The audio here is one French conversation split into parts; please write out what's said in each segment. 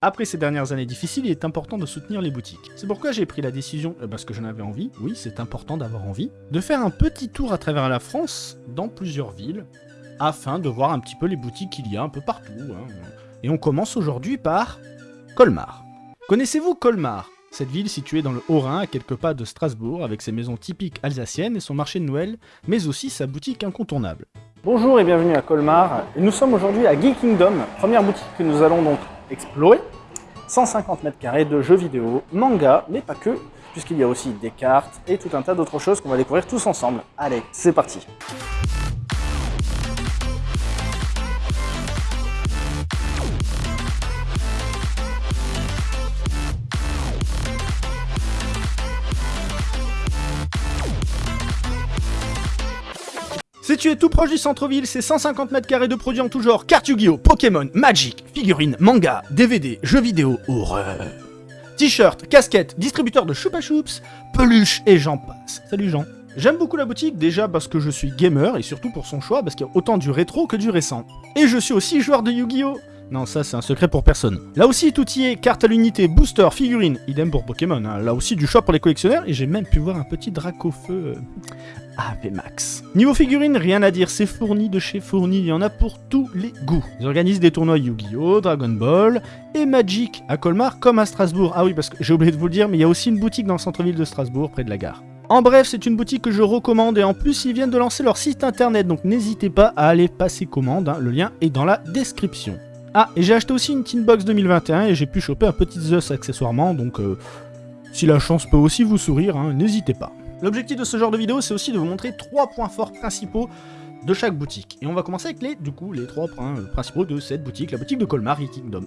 Après ces dernières années difficiles, il est important de soutenir les boutiques. C'est pourquoi j'ai pris la décision, euh, parce que j'en avais envie, oui c'est important d'avoir envie, de faire un petit tour à travers la France, dans plusieurs villes, afin de voir un petit peu les boutiques qu'il y a un peu partout. hein. Et on commence aujourd'hui par Colmar. Connaissez-vous Colmar? Cette ville située dans le Haut-Rhin, à quelques pas de Strasbourg, avec ses maisons typiques alsaciennes et son marché de Noël, mais aussi sa boutique incontournable. Bonjour et bienvenue à Colmar. Nous sommes aujourd'hui à Geek Kingdom, première boutique que nous allons donc explorer. 150 mètres carrés de jeux vidéo, manga, mais pas que, puisqu'il y a aussi des cartes et tout un tas d'autres choses qu'on va découvrir tous ensemble. Allez, c'est parti Situé tout proche du centre-ville, c'est 150 mètres carrés de produits en tout genre, cartes Yu-Gi-Oh, Pokémon, Magic, figurines, manga, DVD, jeux vidéo, horreur. T-shirt, casquettes, distributeur de Choupa Choups, peluches et j'en passe. Salut Jean. J'aime beaucoup la boutique, déjà parce que je suis gamer et surtout pour son choix, parce qu'il y a autant du rétro que du récent. Et je suis aussi joueur de Yu-Gi-Oh! Non, ça c'est un secret pour personne. Là aussi, tout y est, carte à l'unité, booster, figurine, idem pour Pokémon. hein. Là aussi, du shop pour les collectionneurs, et j'ai même pu voir un petit Dracofeu euh, AP Max. Niveau figurines, rien à dire, c'est fourni de chez fourni, il y en a pour tous les goûts. Ils organisent des tournois Yu-Gi-Oh, Dragon Ball et Magic à Colmar comme à Strasbourg. Ah oui, parce que j'ai oublié de vous le dire, mais il y a aussi une boutique dans le centre-ville de Strasbourg, près de la gare. En bref, c'est une boutique que je recommande et en plus ils viennent de lancer leur site internet, donc n'hésitez pas à aller passer commande, hein, le lien est dans la description. Ah, et j'ai acheté aussi une Teen Box 2021 et j'ai pu choper un petit Zeus accessoirement, donc euh, si la chance peut aussi vous sourire, hein, n'hésitez pas. L'objectif de ce genre de vidéo, c'est aussi de vous montrer trois points forts principaux de chaque boutique. Et on va commencer avec les, du coup, les trois points euh, principaux de cette boutique, la boutique de Colmar et Kingdom.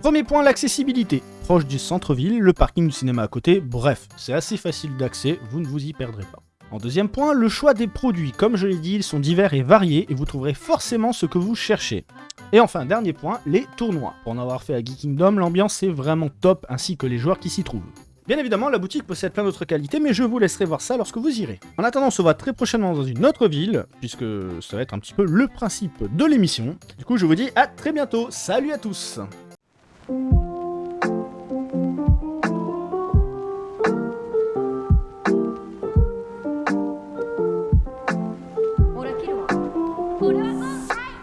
Premier point, l'accessibilité. Proche du centre-ville, le parking du cinéma à côté, bref, c'est assez facile d'accès, vous ne vous y perdrez pas. En deuxième point, le choix des produits. Comme je l'ai dit, ils sont divers et variés et vous trouverez forcément ce que vous cherchez. Et enfin, dernier point, les tournois. Pour en avoir fait à Geek Kingdom, l'ambiance est vraiment top ainsi que les joueurs qui s'y trouvent. Bien évidemment, la boutique possède plein d'autres qualités, mais je vous laisserai voir ça lorsque vous irez. En attendant, on se voit très prochainement dans une autre ville, puisque ça va être un petit peu le principe de l'émission. Du coup, je vous dis à très bientôt. Salut à tous